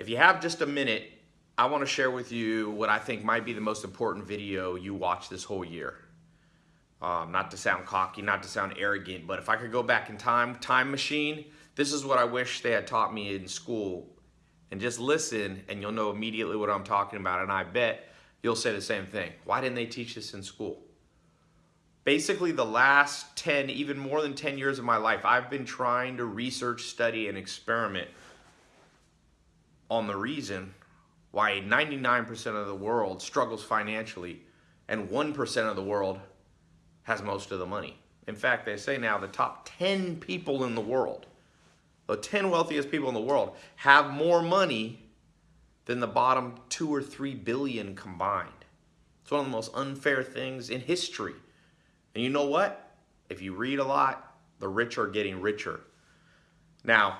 If you have just a minute, I want to share with you what I think might be the most important video you watch this whole year. Um, not to sound cocky, not to sound arrogant, but if I could go back in time, time machine, this is what I wish they had taught me in school. And just listen and you'll know immediately what I'm talking about. And I bet you'll say the same thing. Why didn't they teach this in school? Basically the last 10, even more than 10 years of my life, I've been trying to research, study, and experiment on the reason why 99% of the world struggles financially and 1% of the world has most of the money. In fact, they say now the top 10 people in the world, the 10 wealthiest people in the world, have more money than the bottom two or three billion combined. It's one of the most unfair things in history. And you know what? If you read a lot, the rich are getting richer. Now,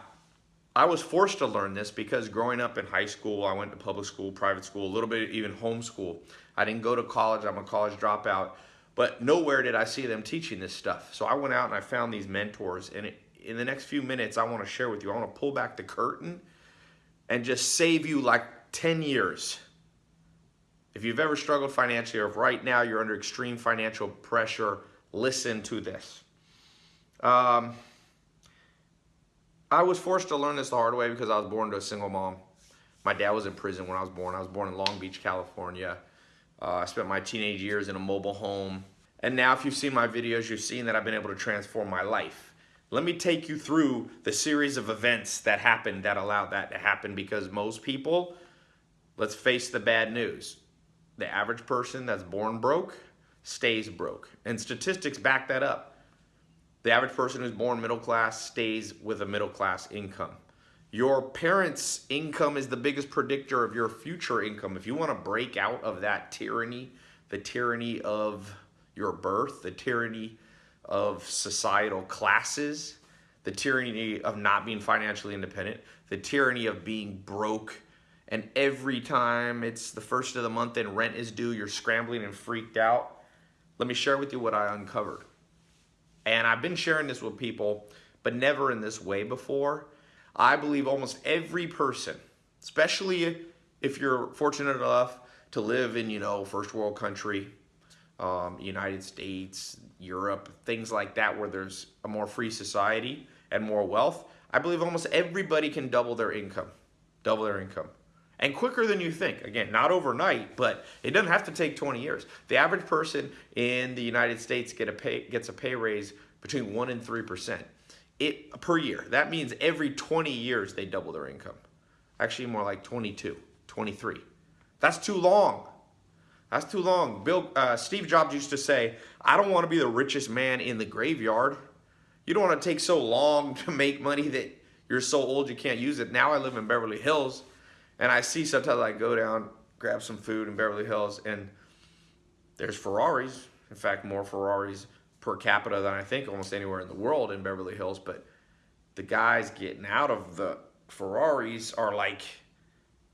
I was forced to learn this because growing up in high school, I went to public school, private school, a little bit even homeschool. I didn't go to college. I'm a college dropout. But nowhere did I see them teaching this stuff. So I went out and I found these mentors. And in the next few minutes, I want to share with you. I want to pull back the curtain and just save you like 10 years. If you've ever struggled financially or if right now you're under extreme financial pressure, listen to this. Um, I was forced to learn this the hard way because I was born to a single mom. My dad was in prison when I was born. I was born in Long Beach, California. Uh, I spent my teenage years in a mobile home. And now if you've seen my videos, you've seen that I've been able to transform my life. Let me take you through the series of events that happened that allowed that to happen because most people, let's face the bad news. The average person that's born broke stays broke. And statistics back that up. The average person who's born middle class stays with a middle class income. Your parents' income is the biggest predictor of your future income. If you want to break out of that tyranny, the tyranny of your birth, the tyranny of societal classes, the tyranny of not being financially independent, the tyranny of being broke, and every time it's the first of the month and rent is due, you're scrambling and freaked out. Let me share with you what I uncovered. And I've been sharing this with people, but never in this way before. I believe almost every person, especially if you're fortunate enough to live in, you know, first world country, um, United States, Europe, things like that, where there's a more free society and more wealth, I believe almost everybody can double their income, double their income. And quicker than you think. Again, not overnight, but it doesn't have to take 20 years. The average person in the United States get a pay, gets a pay raise between 1 and 3% it, per year. That means every 20 years they double their income. Actually, more like 22, 23. That's too long. That's too long. Bill, uh, Steve Jobs used to say, I don't want to be the richest man in the graveyard. You don't want to take so long to make money that you're so old you can't use it. Now I live in Beverly Hills and I see sometimes I go down, grab some food in Beverly Hills, and there's Ferraris. In fact, more Ferraris per capita than I think almost anywhere in the world in Beverly Hills. But the guys getting out of the Ferraris are like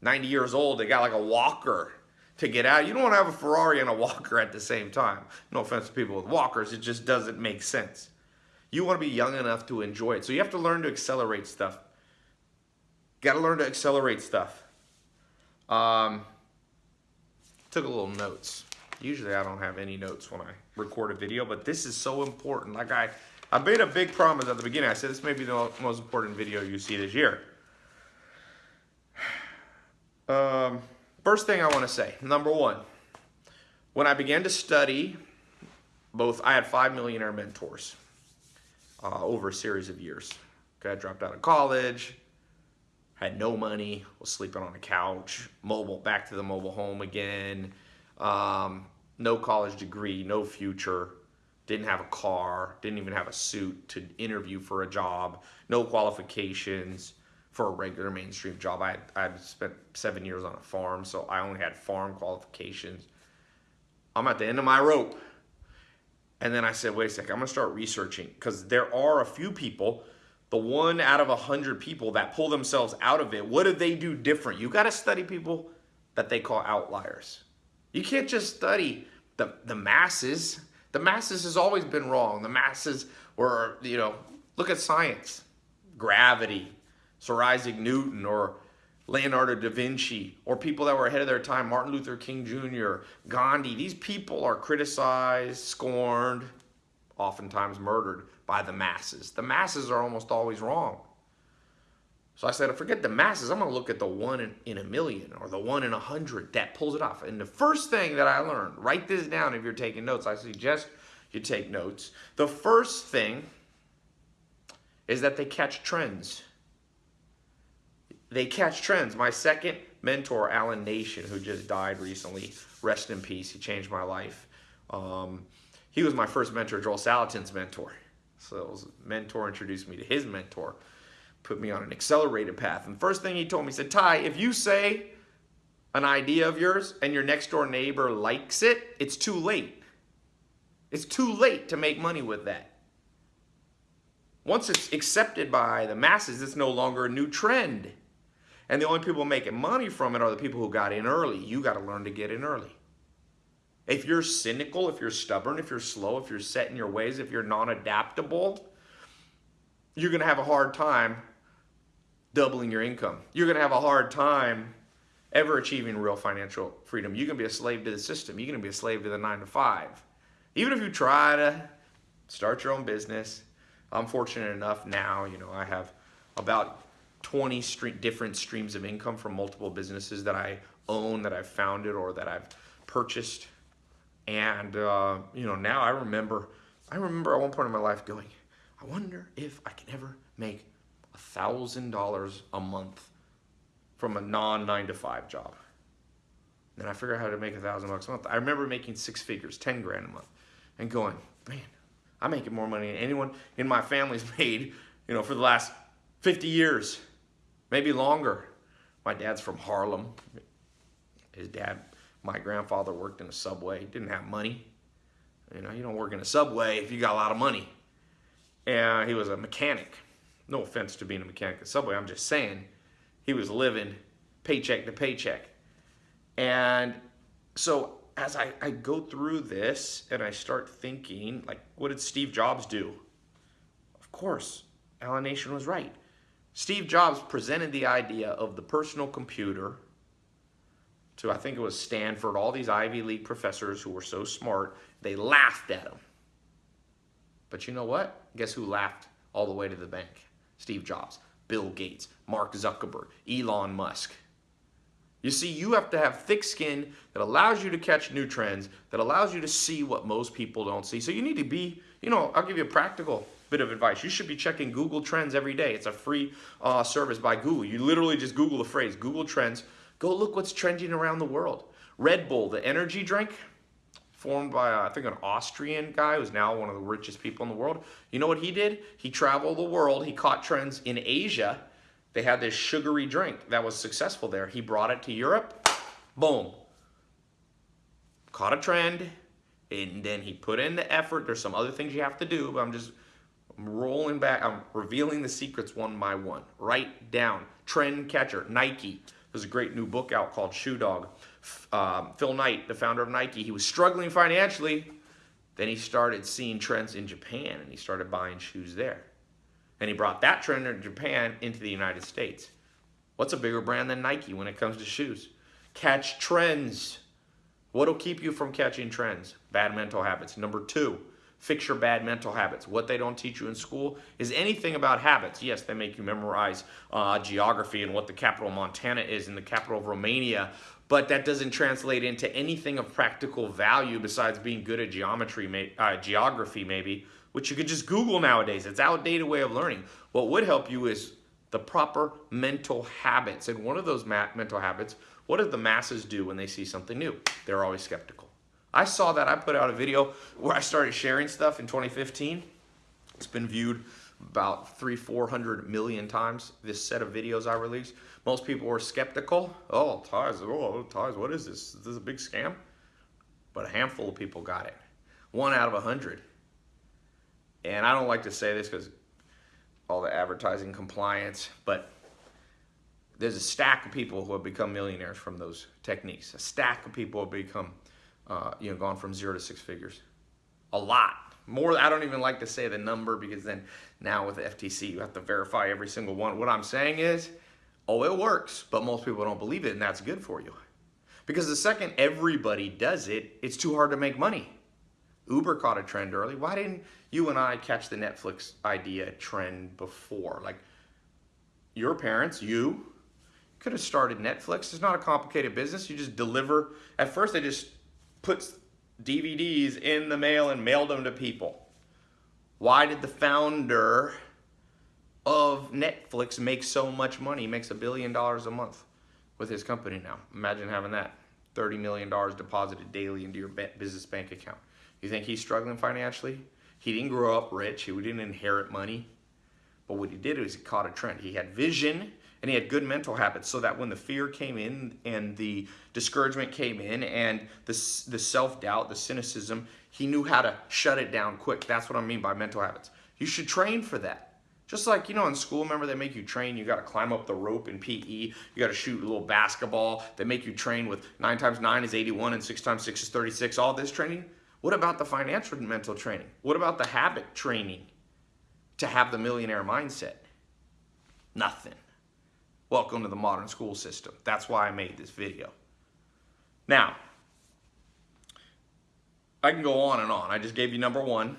90 years old. They got like a walker to get out. You don't want to have a Ferrari and a walker at the same time. No offense to people with walkers, it just doesn't make sense. You want to be young enough to enjoy it. So you have to learn to accelerate stuff. Got to learn to accelerate stuff. Um, took a little notes. Usually I don't have any notes when I record a video, but this is so important. Like I, I made a big promise at the beginning. I said this may be the most important video you see this year. Um, first thing I want to say, number one, when I began to study, both I had five millionaire mentors uh, over a series of years. Okay, I dropped out of college, had no money, was sleeping on a couch, mobile, back to the mobile home again, um, no college degree, no future, didn't have a car, didn't even have a suit to interview for a job, no qualifications for a regular mainstream job. I I spent seven years on a farm, so I only had farm qualifications. I'm at the end of my rope. And then I said, wait a second, I'm gonna start researching because there are a few people the one out of a hundred people that pull themselves out of it, what do they do different? You got to study people that they call outliers. You can't just study the, the masses. The masses has always been wrong. The masses were, you know, look at science, gravity, Sir Isaac Newton, or Leonardo da Vinci, or people that were ahead of their time, Martin Luther King Jr., Gandhi. These people are criticized, scorned, oftentimes murdered by the masses. The masses are almost always wrong. So I said, forget the masses. I'm going to look at the one in, in, a million or the one in a hundred that pulls it off. And the first thing that I learned, write this down if you're taking notes. I suggest you take notes. The first thing is that they catch trends. They catch trends. My second mentor, Alan Nation, who just died recently, rest in peace. He changed my life. Um, he was my first mentor, Joel Salatin's mentor. So his mentor introduced me to his mentor put me on an accelerated path. And first thing he told me, he said, Tai, if you say an idea of yours and your next door neighbor likes it, it's too late. It's too late to make money with that. Once it's accepted by the masses, it's no longer a new trend. And the only people making money from it are the people who got in early. You got to learn to get in early. If you're cynical, if you're stubborn, if you're slow, if you're set in your ways, if you're non-adaptable, you're going to have a hard time doubling your income. You're going to have a hard time ever achieving real financial freedom. You're going to be a slave to the system. You're going to be a slave to the nine to five. Even if you try to start your own business, I'm fortunate enough now, you know, I have about 20 different streams of income from multiple businesses that I own, that I've founded, or that I've purchased. And, uh, you know, now I remember, I remember at one point in my life going, I wonder if I can ever make a $1,000 a month from a non nine to five job. Then I figured out how to make a thousand bucks a month. I remember making six figures, 10 grand a month, and going, man, I'm making more money than anyone in my family's made, you know, for the last 50 years, maybe longer. My dad's from Harlem. His dad, my grandfather worked in a subway, didn't have money. You know, you don't work in a subway if you got a lot of money. And he was a mechanic no offense to being a mechanic at Subway, I'm just saying he was living paycheck to paycheck. And so as I, I go through this and I start thinking, like, what did Steve Jobs do? Of course, Alan Nation was right. Steve Jobs presented the idea of the personal computer to, I think it was Stanford, all these Ivy League professors who were so smart, they laughed at him. But you know what? Guess who laughed all the way to the bank? Steve Jobs, Bill Gates, Mark Zuckerberg, Elon Musk. You see, you have to have thick skin that allows you to catch new trends, that allows you to see what most people don't see. So you need to be, you know, I'll give you a practical bit of advice. You should be checking Google Trends every day. It's a free uh, service by Google. You literally just Google the phrase, Google Trends. Go look what's trending around the world. Red Bull, the energy drink, formed by, uh, I think, an Austrian guy who's now one of the richest people in the world. You know what he did? He traveled the world. He caught trends in Asia. They had this sugary drink that was successful there. He brought it to Europe. Boom. Caught a trend. And then he put in the effort. There's some other things you have to do, but I'm just I'm rolling back. I'm revealing the secrets one by one. Write down. Trend catcher, Nike. There's a great new book out called Shoe Dog um, Phil Knight, the founder of Nike, he was struggling financially. Then he started seeing trends in Japan and he started buying shoes there. And he brought that trend in Japan into the United States. What's a bigger brand than Nike when it comes to shoes? Catch trends. What'll keep you from catching trends? Bad mental habits. Number two, fix your bad mental habits. What they don't teach you in school is anything about habits. Yes, they make you memorize uh, geography and what the capital of Montana is and the capital of Romania, but that doesn't translate into anything of practical value besides being good at geometry, uh, geography maybe, which you could just Google nowadays. It's outdated way of learning. What would help you is the proper mental habits. And one of those mental habits, what do the masses do when they see something new? They're always skeptical. I saw that. I put out a video where I started sharing stuff in 2015. It's been viewed about three, 400 million times, this set of videos I released. Most people were skeptical. Oh, ties, oh, oh ties, what is this? Is this a big scam? But a handful of people got it. One out of a hundred. And I don't like to say this because all the advertising compliance, but there's a stack of people who have become millionaires from those techniques. A stack of people have become, uh, you know, gone from zero to six figures. A lot more i don't even like to say the number because then now with the ftc you have to verify every single one what i'm saying is Oh, it works, but most people don't believe it, and that's good for you. Because the second everybody does it, it's too hard to make money. Uber caught a trend early. Why didn't you and I catch the Netflix idea trend before? Like, your parents, you, could have started Netflix. It's not a complicated business. You just deliver. At first, they just put DVDs in the mail and mailed them to people. Why did the founder of Netflix make so much money? He makes a billion dollars a month with his company now. Imagine having that. $30 million deposited daily into your business bank account. You think he's struggling financially? He didn't grow up rich. He didn't inherit money. But what he did is he caught a trend. He had vision and he had good mental habits so that when the fear came in and the discouragement came in and the, the self-doubt, the cynicism, he knew how to shut it down quick. That's what I mean by mental habits. You should train for that. Just like, you know, in school, remember they make you train, you got to climb up the rope in PE, you got to shoot a little basketball, they make you train with 9 times 9 is 81 and 6 times 6 is 36, all this training. What about the financial mental training? What about the habit training to have the millionaire mindset? Nothing. Welcome to the modern school system. That's why I made this video. Now, I can go on and on. I just gave you number one.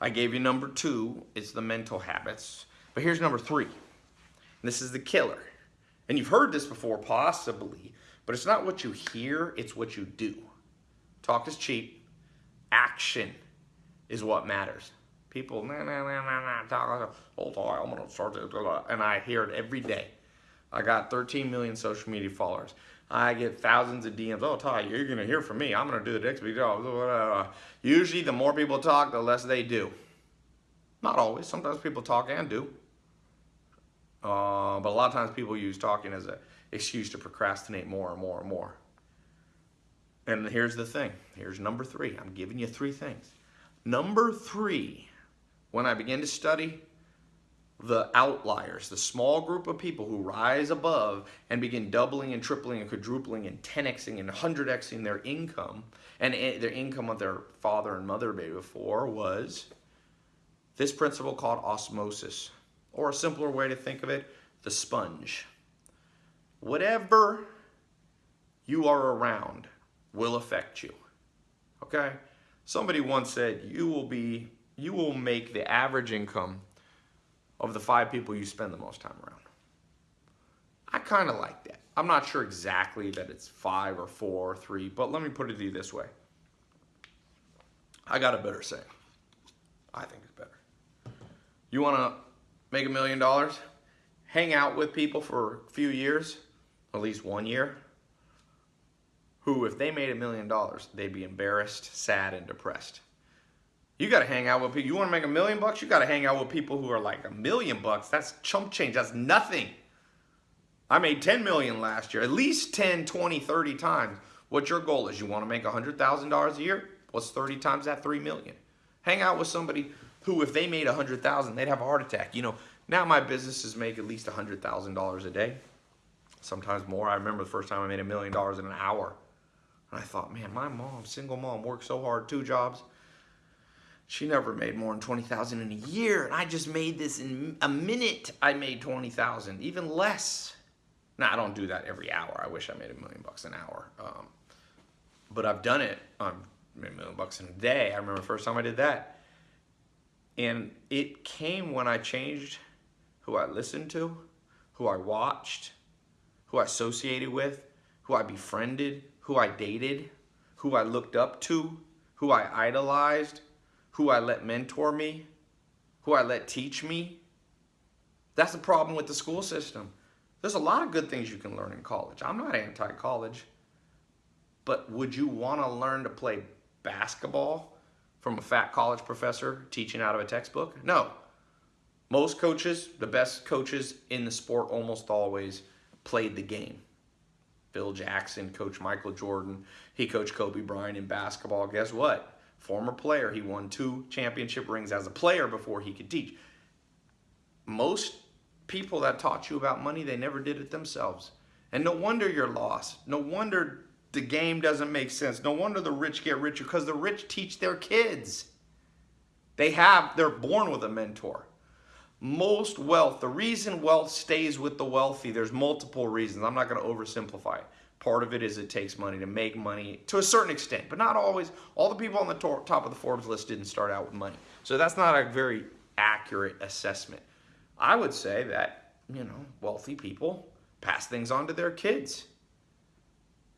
I gave you number two. It's the mental habits. But here's number three. This is the killer. And you've heard this before, possibly, but it's not what you hear, it's what you do. Talk is cheap. Action is what matters. People, nah, nah, nah, nah, nah, talk, on, I'm gonna start and I hear it every day. I got 13 million social media followers. I get thousands of DMs. Oh, Tai, you're going to hear from me. I'm going to do the next video. Usually, the more people talk, the less they do. Not always. Sometimes people talk and do. Uh, but a lot of times people use talking as an excuse to procrastinate more and more and more. And here's the thing. Here's number three. I'm giving you three things. Number three, when I began to study the outliers, the small group of people who rise above and begin doubling and tripling and quadrupling and 10xing and 100xing their income and their income of their father and mother made before was this principle called osmosis, or a simpler way to think of it, the sponge. Whatever you are around will affect you. Okay? Somebody once said you will be you will make the average income of the five people you spend the most time around. I kind of like that. I'm not sure exactly that it's five or four or three, but let me put it to you this way. I got a better saying. I think it's better. You want to make a million dollars? Hang out with people for a few years, at least one year, who, if they made a million dollars, they'd be embarrassed, sad, and depressed. You got to hang out with people. You want to make a million bucks? You got to hang out with people who are like a million bucks. That's chump change. That's nothing. I made 10 million last year, at least 10, 20, 30 times. What your goal is? You want to make $100,000 a year? What's 30 times that? 3 million. Hang out with somebody who, if they made 100,000, they'd have a heart attack. You know, now my businesses make at least $100,000 a day, sometimes more. I remember the first time I made a million dollars in an hour. And I thought, man, my mom, single mom, worked so hard, two jobs she never made more than 20,000 in a year. And I just made this in a minute. I made 20,000, even less. Now, I don't do that every hour. I wish I made a million bucks an hour. Um, but I've done it. I made a million bucks in a day. I remember the first time I did that. And it came when I changed who I listened to, who I watched, who I associated with, who I befriended, who I dated, who I looked up to, who I idolized, who I let mentor me, who I let teach me. That's the problem with the school system. There's a lot of good things you can learn in college. I'm not anti-college. But would you want to learn to play basketball from a fat college professor teaching out of a textbook? No. Most coaches, the best coaches in the sport almost always played the game. Phil Jackson, Coach Michael Jordan, he coached Kobe Bryant in basketball. Guess what? Former player. He won two championship rings as a player before he could teach. Most people that taught you about money, they never did it themselves. And no wonder you're lost. No wonder the game doesn't make sense. No wonder the rich get richer because the rich teach their kids. They have, they're born with a mentor. most wealth, the reason wealth stays with the wealthy, there's multiple reasons. I'm not going to oversimplify it. Part of it is it takes money to make money to a certain extent, but not always. All the people on the top of the Forbes list didn't start out with money. So that's not a very accurate assessment. I would say that, you know, wealthy people pass things on to their kids.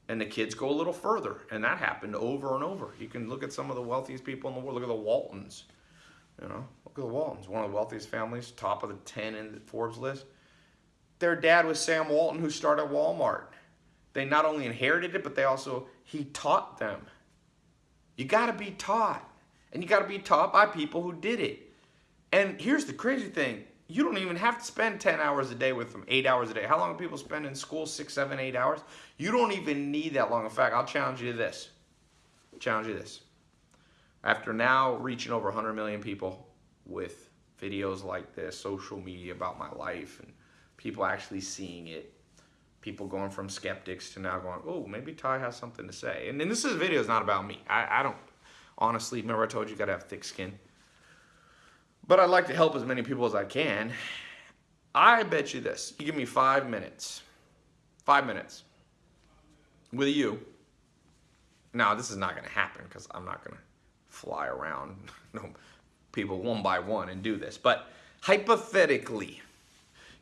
And the kids go a little further. And that happened over and over. You can look at some of the wealthiest people in the world. Look at the Waltons. You know, look at the Waltons, one of the wealthiest families, top of the 10 in the Forbes list. Their dad was Sam Walton, who started Walmart. They not only inherited it, but they also, he taught them. You got to be taught. And you got to be taught by people who did it. And here's the crazy thing. You don't even have to spend 10 hours a day with them, eight hours a day. How long do people spend in school? Six, seven, eight hours? You don't even need that long. In fact, I'll challenge you to this. Challenge you this. After now reaching over 100 million people with videos like this, social media about my life, and people actually seeing it, people going from skeptics to now going, oh, maybe Tai has something to say. And, and this is, video is not about me. I, I don't, honestly, remember I told you you got to have thick skin. But I'd like to help as many people as I can. I bet you this. You give me five minutes. Five minutes. With you. Now, this is not to happen because I'm not to fly around people one by one and do this. But hypothetically,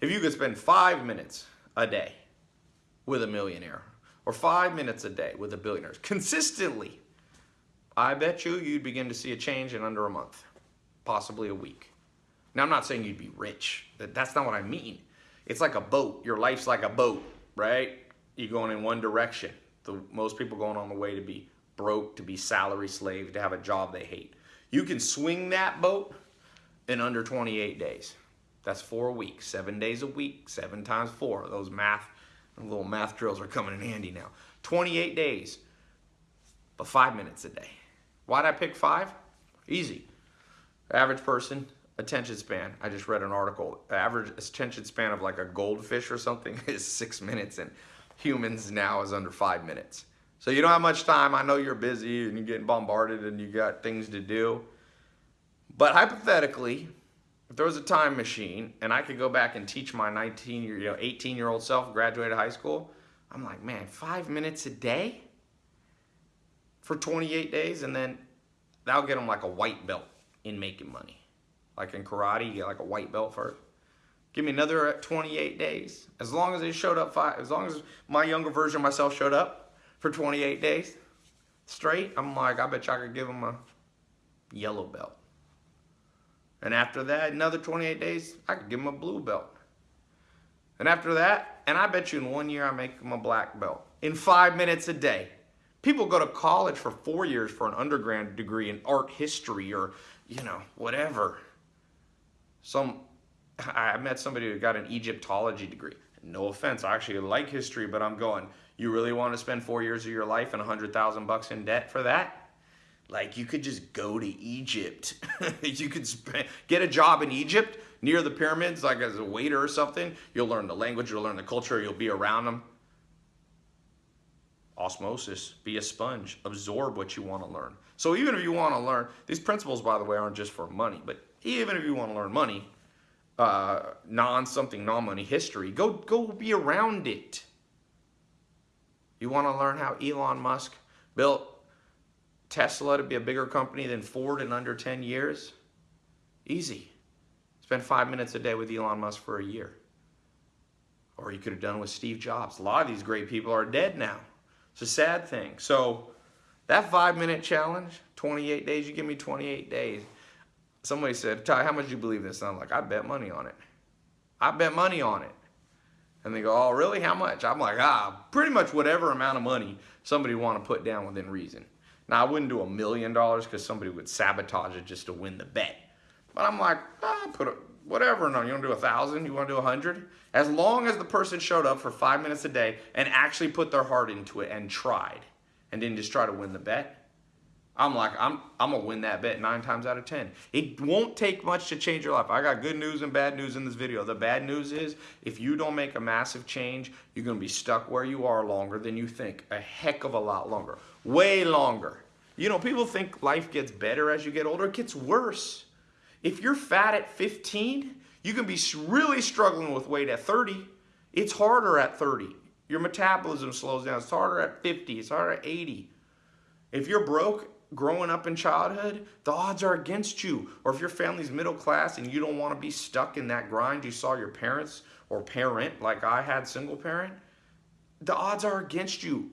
if you could spend five minutes a day with a millionaire or five minutes a day with a billionaire consistently, I bet you you'd begin to see a change in under a month, possibly a week. Now, I'm not saying you'd be rich. That's not what I mean. It's like a boat. Your life's like a boat, right? You're going in one direction. The, most people going on the way to be broke, to be salary slave, to have a job they hate. You can swing that boat in under 28 days. That's four weeks, seven days a week, seven times four. Those math, little math drills are coming in handy now. 28 days, but five minutes a day. Why'd I pick five? Easy. Average person, attention span. I just read an article. Average attention span of like a goldfish or something is six minutes, and humans now is under five minutes. So you don't have much time. I know you're busy and you're getting bombarded and you got things to do. But hypothetically, if there was a time machine and I could go back and teach my 19 year, you know, 18 year old self, graduated high school, I'm like, man, five minutes a day for 28 days, and then that'll get them like a white belt in making money. Like in karate, you get like a white belt first. Give me another 28 days. As long as they showed up five, as long as my younger version of myself showed up, for 28 days straight, I'm like, I bet you I could give him a yellow belt. And after that, another 28 days, I could give him a blue belt. And after that, and I bet you in one year I make him a black belt. In five minutes a day. People go to college for four years for an undergrad degree in art history or, you know, whatever. Some, I met somebody who got an Egyptology degree. No offense, I actually like history, but I'm going, you really want to spend four years of your life and a hundred thousand bucks in debt for that? Like you could just go to Egypt. you could get a job in Egypt near the pyramids, like as a waiter or something. You'll learn the language, you'll learn the culture, you'll be around them. Osmosis, be a sponge, absorb what you want to learn. So even if you want to learn, these principles, by the way, aren't just for money, but even if you want to learn money, uh, non something non money history, go go be around it. You want to learn how Elon Musk built Tesla to be a bigger company than Ford in under 10 years? Easy. Spend five minutes a day with Elon Musk for a year. Or you could have done with Steve Jobs. A lot of these great people are dead now. It's a sad thing. So that five minute challenge, 28 days, you give me 28 days. Somebody said, Tai, how much do you believe this? And I'm like, I bet money on it. I bet money on it. And they go, oh, really? How much? I'm like, ah, pretty much whatever amount of money somebody want to put down within reason. Now, I wouldn't do a million dollars because somebody would sabotage it just to win the bet. But I'm like, ah, put a, whatever. No, you want to do a thousand? You want to do a hundred? As long as the person showed up for five minutes a day and actually put their heart into it and tried and didn't just try to win the bet, I'm like, I'm, I'm gonna win that bet nine times out of 10. It won't take much to change your life. I got good news and bad news in this video. The bad news is if you don't make a massive change, you're gonna be stuck where you are longer than you think. A heck of a lot longer, way longer. You know, people think life gets better as you get older. It gets worse. If you're fat at 15, You can be really struggling with weight at 30. It's harder at 30. Your metabolism slows down. It's harder at 50. It's harder at 80. If you're broke growing up in childhood, the odds are against you. Or if your family's middle class and you don't want to be stuck in that grind you saw your parents or parent, like I had single parent, the odds are against you.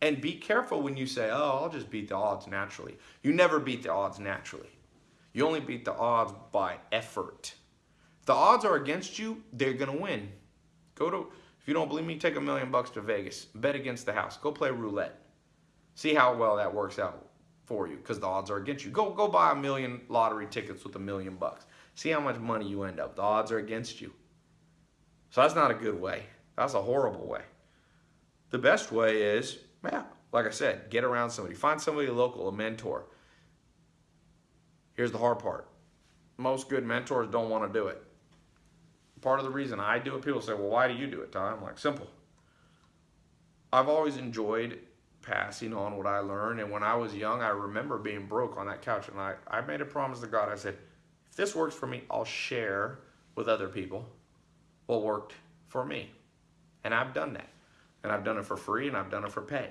And be careful when you say, oh, I'll just beat the odds naturally. You never beat the odds naturally. You only beat the odds by effort. If the odds are against you, they're going to win. Go to, if you don't believe me, take a million bucks to Vegas. Bet against the house. Go play roulette. See how well that works out for you because the odds are against you. Go, go buy a million lottery tickets with a million bucks. See how much money you end up. The odds are against you. So that's not a good way. That's a horrible way. The best way is, yeah, like I said, get around somebody. Find somebody local, a mentor. Here's the hard part. Most good mentors don't want to do it. Part of the reason I do it, people say, well, why do you do it, Tom? I'm like, simple. I've always enjoyed passing on what I learned. And when I was young, I remember being broke on that couch. And I, I made a promise to God. I said, if this works for me, I'll share with other people what worked for me. And I've done that. And I've done it for free and I've done it for pay.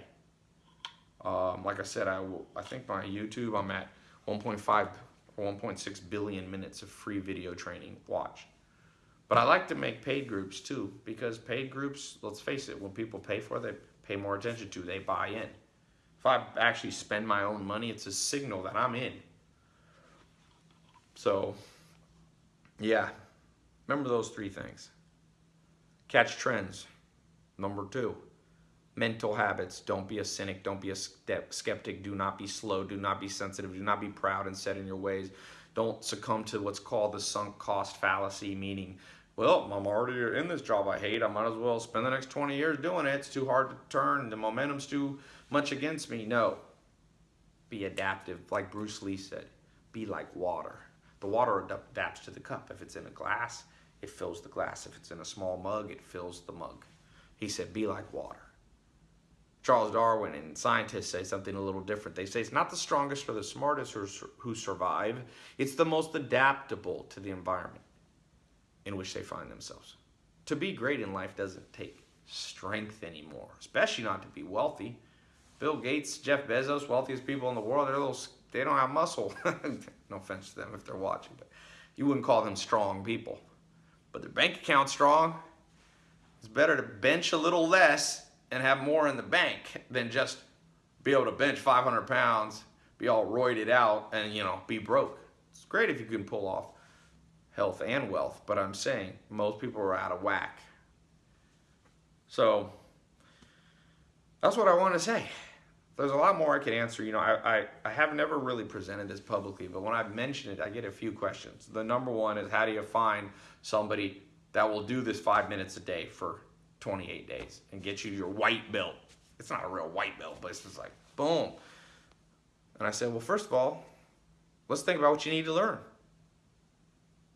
Um, like I said, I, I think my YouTube, I'm at 1.5 or 1.6 billion minutes of free video training watch. But I like to make paid groups too, because paid groups, let's face it, when people pay for it, they pay more attention to, they buy in. If I actually spend my own money, it's a signal that I'm in. So, yeah, remember those three things. Catch trends. Number two, mental habits. Don't be a cynic. Don't be a skeptic. Do not be slow. Do not be sensitive. Do not be proud and set in your ways. Don't succumb to what's called the sunk cost fallacy, meaning, well, I'm already in this job I hate. I might as well spend the next 20 years doing it. It's too hard to turn. The momentum's too much against me. No. Be adaptive, like Bruce Lee said. Be like water. The water adapts to the cup. If it's in a glass, it fills the glass. If it's in a small mug, it fills the mug. He said, be like water. Charles Darwin and scientists say something a little different. They say it's not the strongest or the smartest who survive, it's the most adaptable to the environment in which they find themselves. To be great in life doesn't take strength anymore, especially not to be wealthy. Bill Gates, Jeff Bezos, wealthiest people in the world, they're little, they don't have muscle. no offense to them if they're watching, but you wouldn't call them strong people. But their bank account's strong. It's better to bench a little less and have more in the bank than just be able to bench 500 pounds, be all roided out, and you know, be broke. It's great if you can pull off health and wealth, but I'm saying most people are out of whack. So that's what I want to say. There's a lot more I could answer. You know, I, I, I have never really presented this publicly, but when I mention it, I get a few questions. The number one is how do you find somebody that will do this five minutes a day for 28 days and get you your white belt. It's not a real white belt, but it's just like, boom. And I said, well, first of all, let's think about what you need to learn.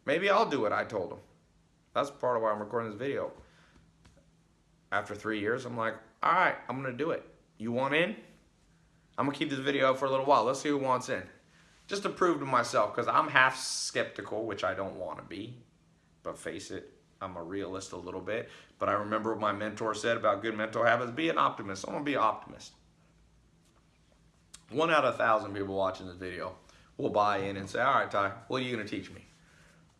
Maybe I'll do what I told him. That's part of why I'm recording this video. After three years, I'm like, all right, I'm to do it. You want in? I'm to keep this video up for a little while. Let's see who wants in. Just to prove to myself, because I'm half skeptical, which I don't want to be. But face it, I'm a realist a little bit, but I remember what my mentor said about good mental habits. Be an optimist. I'm gonna be an optimist. One out of a thousand people watching this video will buy in and say, all right, Tai, what are you gonna teach me?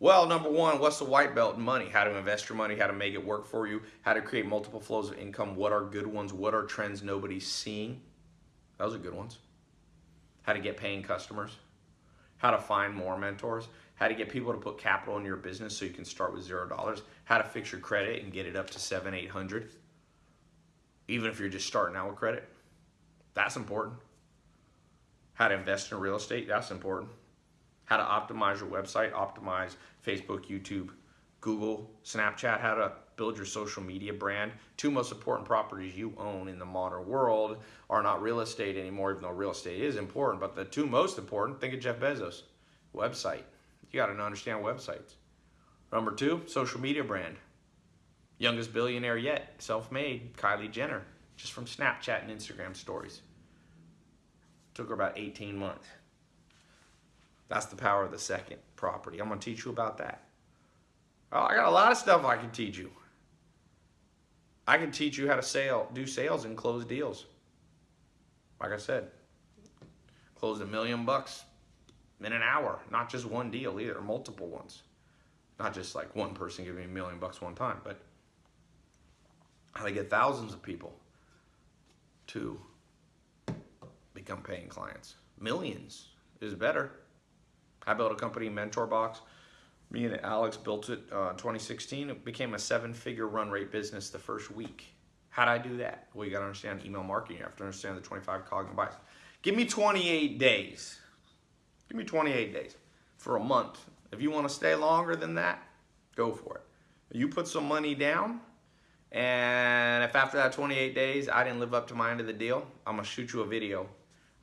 Well, number one, what's the white belt in money? How to invest your money, how to make it work for you, how to create multiple flows of income, what are good ones, what are trends nobody's seeing? Those are good ones. How to get paying customers, how to find more mentors, how to get people to put capital in your business so you can start with zero dollars, how to fix your credit and get it up to seven, eight hundred, even if you're just starting out with credit. That's important. How to invest in real estate, that's important. How to optimize your website, optimize Facebook, YouTube, Google, Snapchat, how to build your social media brand. Two most important properties you own in the modern world are not real estate anymore, even though real estate is important, but the two most important, think of Jeff Bezos, website you got to understand websites. Number two, social media brand. Youngest billionaire yet, self-made, Kylie Jenner, just from Snapchat and Instagram stories. Took her about 18 months. That's the power of the second property. I'm to teach you about that. I got a lot of stuff I can teach you. I can teach you how to sell, do sales and close deals. Like I said, close a million bucks in an hour, not just one deal either, multiple ones. Not just like one person giving me a million bucks one time, but how to get thousands of people to become paying clients. Millions is better. I built a company, MentorBox. Me and Alex built it uh, in 2016. It became a seven-figure run rate business the first week. How did I do that? Well, you got to understand email marketing. You have to understand the 25 cognitive bias. Give me 28 days. Give me 28 days for a month. If you want to stay longer than that, go for it. You put some money down, and if after that 28 days I didn't live up to my end of the deal, I'm gonna shoot you a video.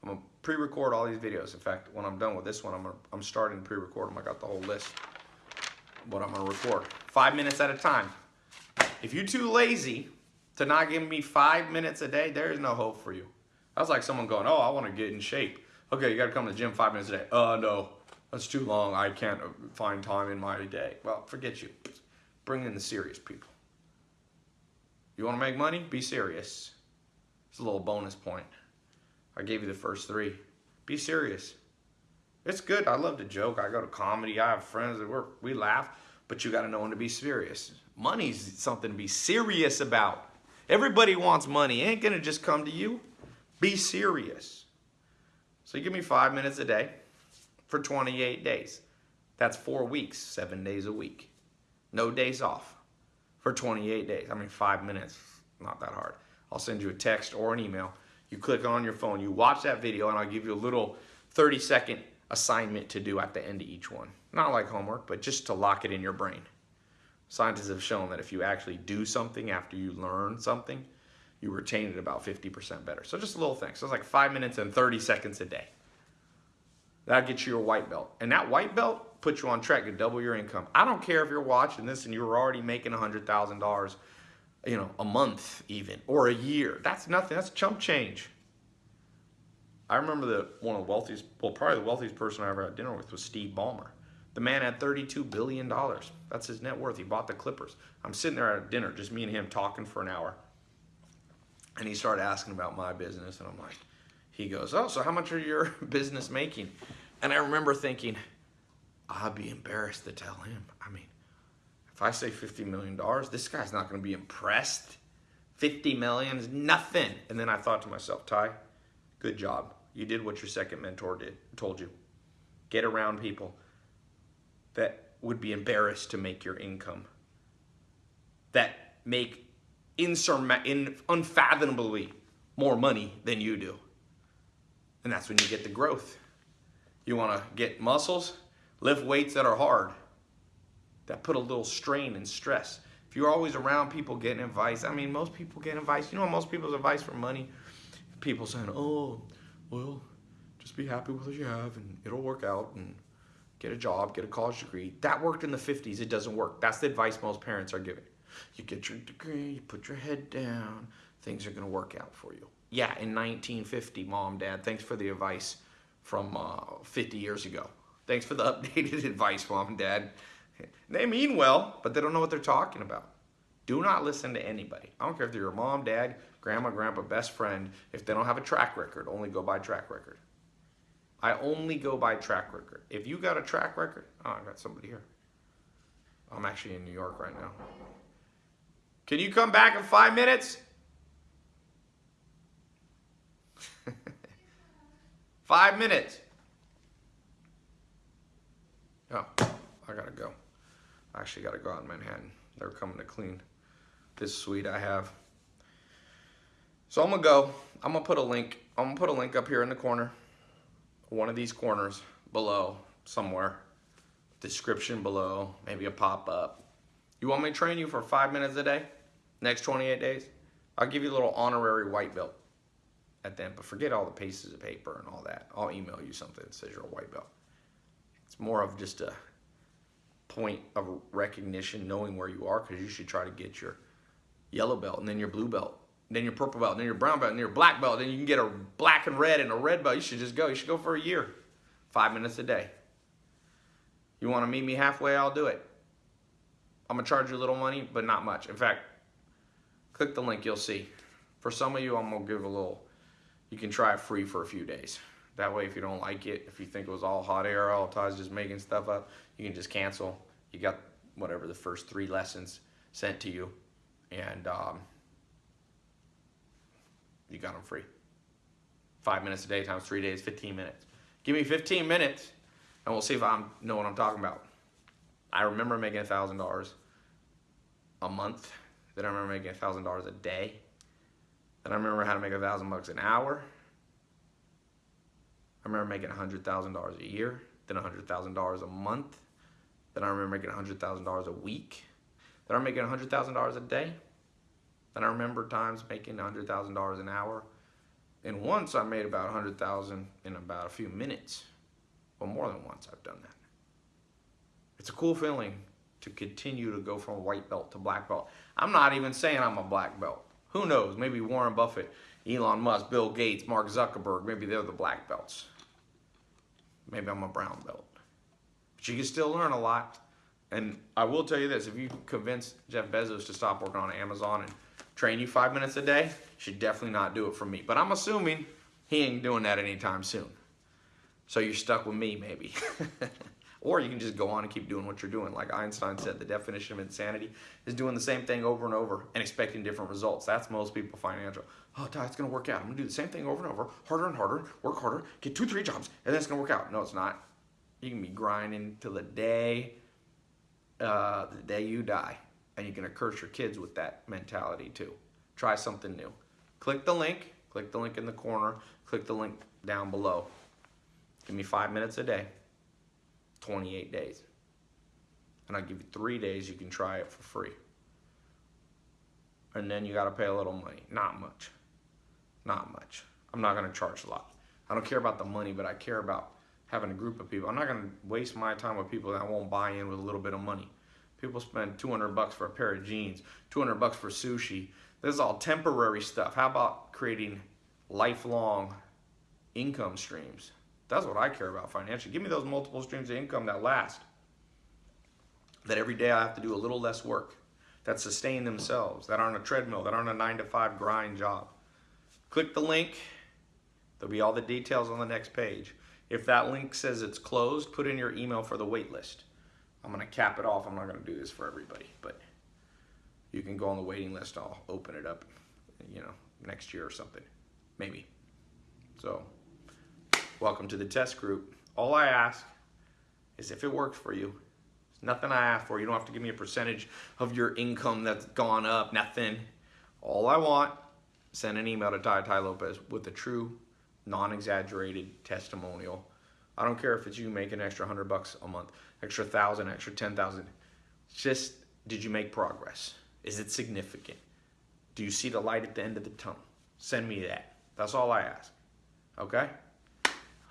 I'm gonna pre-record all these videos. In fact, when I'm done with this one, I'm, gonna, I'm starting to pre-record them. I got the whole list. What I'm gonna record, five minutes at a time. If you're too lazy to not give me five minutes a day, there is no hope for you. That's like someone going, oh, I wanna get in shape. Okay, you gotta come to the gym five minutes a day. Uh, no, that's too long. I can't find time in my day. Well, forget you. Bring in the serious people. You wanna make money? Be serious. It's a little bonus point. I gave you the first three. Be serious. It's good. I love to joke. I go to comedy. I have friends that work. We laugh, but you got to know when to be serious. Money's something to be serious about. Everybody wants money. It ain't gonna just come to you. Be serious. So you give me five minutes a day for 28 days. That's four weeks, seven days a week. No days off for 28 days. I mean, five minutes, not that hard. I'll send you a text or an email. You click on your phone, you watch that video, and I'll give you a little 30 second assignment to do at the end of each one. Not like homework, but just to lock it in your brain. Scientists have shown that if you actually do something after you learn something, you retain it about 50% better. So just a little thing. So it's like five minutes and 30 seconds a day. That gets you your white belt. And that white belt puts you on track to double your income. I don't care if you're watching this and you're already making $100,000, you know, a month even, or a year. That's nothing. That's chump change. I remember that one of the wealthiest, well, probably the wealthiest person I ever had dinner with was Steve Ballmer. The man had $32 billion. That's his net worth. He bought the Clippers. I'm sitting there at dinner, just me and him talking for an hour. And he started asking about my business, and I'm like, he goes, oh, so how much are your business making? And I remember thinking, I'd be embarrassed to tell him. I mean, if I say $50 million, this guy's not going to be impressed. 50 million is nothing. And then I thought to myself, Tai, good job. You did what your second mentor did, told you. Get around people that would be embarrassed to make your income, that make in, unfathomably more money than you do. And that's when you get the growth. You want to get muscles, lift weights that are hard, that put a little strain and stress. If you're always around people getting advice, I mean, most people get advice. You know, most people's advice for money, people saying, oh, well, just be happy with what you have and it'll work out and get a job, get a college degree. That worked in the 50s. It doesn't work. That's the advice most parents are giving. You get your degree, you put your head down, things are to work out for you. Yeah, in 1950, mom, dad, thanks for the advice from uh, 50 years ago. Thanks for the updated advice, mom and dad. They mean well, but they don't know what they're talking about. Do not listen to anybody. I don't care if they're your mom, dad, grandma, grandpa, best friend. If they don't have a track record, only go by track record. I only go by track record. If you got a track record, oh, I got somebody here. I'm actually in New York right now. Can you come back in five minutes? five minutes. Oh, I gotta go. I actually gotta go out in Manhattan. They're coming to clean this suite I have. So I'm gonna go. I'm gonna put a link. I'm gonna put a link up here in the corner. One of these corners below somewhere. Description below, maybe a pop-up. You want me to train you for five minutes a day? Next 28 days? I'll give you a little honorary white belt at the end, but forget all the pieces of paper and all that. I'll email you something that says you're a white belt. It's more of just a point of recognition, knowing where you are, because you should try to get your yellow belt and then your blue belt, then your purple belt, then your brown belt, and your black belt. Then you can get a black and red and a red belt. You should just go. You should go for a year, five minutes a day. You want to meet me halfway? I'll do it. I'm gonna charge you a little money, but not much. In fact, click the link, you'll see. For some of you, I'm gonna give a little, you can try it free for a few days. That way, if you don't like it, if you think it was all hot air, all Todd's just making stuff up, you can just cancel. You got whatever the first three lessons sent to you, and um, you got them free. Five minutes a day times three days, 15 minutes. Give me 15 minutes, and we'll see if I know what I'm talking about. I remember making $1,000 a month. Then I remember making $1,000 a day. Then I remember how to make a thousand bucks an hour. I remember making $100,000 a year, then $100,000 a month. Then I remember making $100,000 a week. Then I'm making $100,000 a day. Then I remember times making $100,000 an hour. And once I made about 100,000 in about a few minutes. Well, more than once I've done that. It's a cool feeling to continue to go from white belt to black belt. I'm not even saying I'm a black belt. Who knows? Maybe Warren Buffett, Elon Musk, Bill Gates, Mark Zuckerberg, maybe they're the black belts. Maybe I'm a brown belt. But you can still learn a lot. And I will tell you this, if you convince Jeff Bezos to stop working on Amazon and train you five minutes a day, should definitely not do it for me. But I'm assuming he ain't doing that anytime soon. So you're stuck with me, maybe. or you can just go on and keep doing what you're doing. Like Einstein said, the definition of insanity is doing the same thing over and over and expecting different results. That's most people financial. Oh, Tai, it's gonna work out. I'm gonna do the same thing over and over, harder and harder, work harder, get two, three jobs, and then it's gonna work out. No, it's not. You can be grinding till the day, uh, the day you die, and you're gonna curse your kids with that mentality too. Try something new. Click the link. Click the link in the corner. Click the link down below. Give me five minutes a day. 28 days. And I'll give you three days you can try it for free. And then you got to pay a little money. Not much. Not much. I'm not going to charge a lot. I don't care about the money, but I care about having a group of people. I'm not going to waste my time with people that won't buy in with a little bit of money. People spend 200 bucks for a pair of jeans, 200 bucks for sushi. This is all temporary stuff. How about creating lifelong income streams? That's what I care about financially. Give me those multiple streams of income that last. That every day I have to do a little less work, that sustain themselves, that aren't a treadmill, that aren't a nine to five grind job. Click the link. There'll be all the details on the next page. If that link says it's closed, put in your email for the wait list. I'm gonna cap it off. I'm not gonna do this for everybody, but you can go on the waiting list. I'll open it up, you know, next year or something, maybe. So, welcome to the test group. All I ask is if it works for you. It's nothing I ask for. You don't have to give me a percentage of your income that's gone up. Nothing. All I want, send an email to Tai Tai Lopez with a true, non-exaggerated testimonial. I don't care if it's you making extra hundred bucks a month, extra thousand, extra ten thousand. Just did you make progress? Is it significant? Do you see the light at the end of the tunnel? Send me that. That's all I ask. Okay?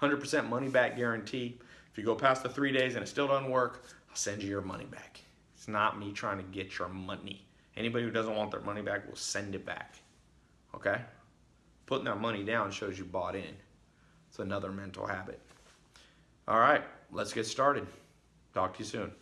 100% money back guarantee. If you go past the three days and it still doesn't work, I'll send you your money back. It's not me trying to get your money. Anybody who doesn't want their money back will send it back. Okay? Putting that money down shows you bought in. It's another mental habit. All right, let's get started. Talk to you soon.